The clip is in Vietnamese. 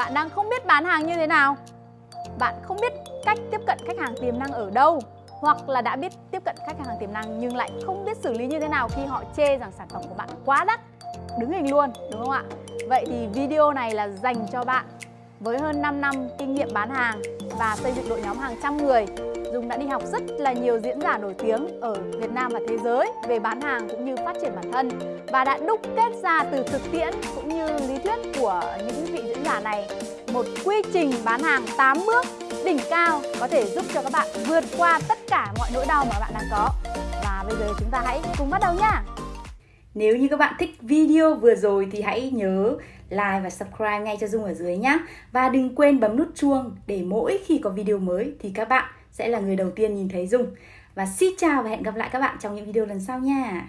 Bạn đang không biết bán hàng như thế nào. Bạn không biết cách tiếp cận khách hàng tiềm năng ở đâu, Hoặc là đã biết tiếp cận khách hàng tiềm năng nhưng lại không biết xử lý như thế nào khi họ chê rằng sản phẩm của bạn quá đắt. Đứng hình luôn, đúng không ạ? Vậy thì video này là dành cho bạn với hơn 5 năm kinh nghiệm bán hàng và xây dựng đội nhóm hàng trăm người. Dung đã đi học rất là nhiều diễn giả nổi tiếng ở Việt Nam và thế giới về bán hàng cũng như phát triển bản thân. Và đã đúc kết ra từ thực tiễn cũng như lý thuyết của những vị diễn này một quy trình bán hàng 8 bước đỉnh cao có thể giúp cho các bạn vượt qua tất cả mọi nỗi đau mà bạn đang có. Và bây giờ chúng ta hãy cùng bắt đầu nhá. Nếu như các bạn thích video vừa rồi thì hãy nhớ like và subscribe ngay cho Dung ở dưới nhé. Và đừng quên bấm nút chuông để mỗi khi có video mới thì các bạn sẽ là người đầu tiên nhìn thấy Dung. Và xin chào và hẹn gặp lại các bạn trong những video lần sau nha.